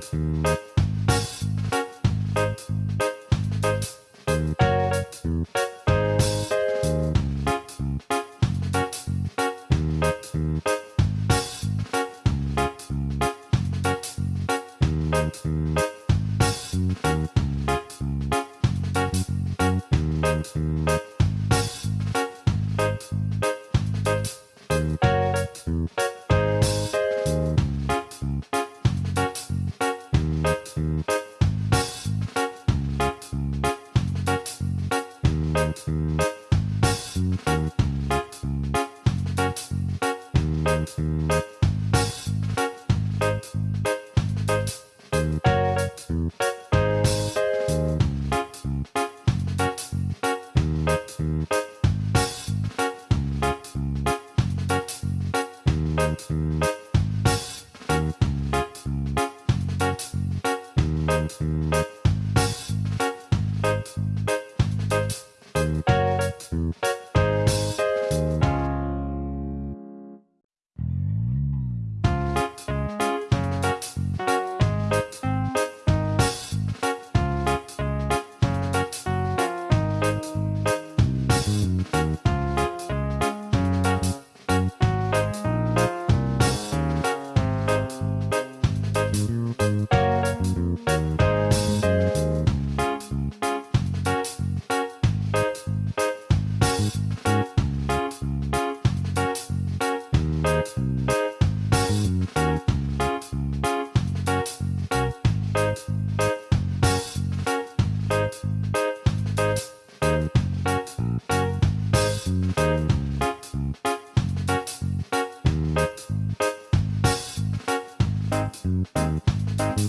Thank you. mm you.